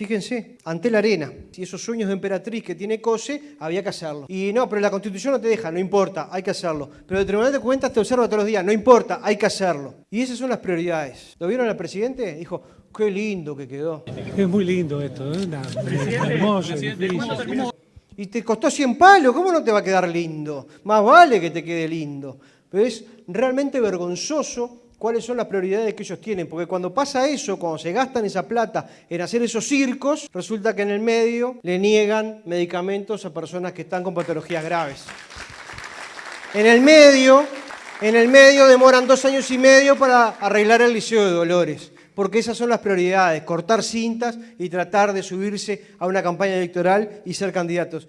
Fíjense, ante la arena, si esos sueños de emperatriz que tiene Cose, había que hacerlo. Y no, pero la constitución no te deja, no importa, hay que hacerlo. Pero el Tribunal de Cuentas te observa todos los días, no importa, hay que hacerlo. Y esas son las prioridades. ¿Lo vieron al presidente? Dijo, qué lindo que quedó. Es muy lindo esto, ¿eh? Una- hermoso. Y te costó 100 palos, ¿cómo no te va a quedar lindo? Más vale que te quede lindo. Pero es realmente vergonzoso cuáles son las prioridades que ellos tienen, porque cuando pasa eso, cuando se gastan esa plata en hacer esos circos, resulta que en el medio le niegan medicamentos a personas que están con patologías graves. En el medio, en el medio demoran dos años y medio para arreglar el Liceo de Dolores, porque esas son las prioridades, cortar cintas y tratar de subirse a una campaña electoral y ser candidatos.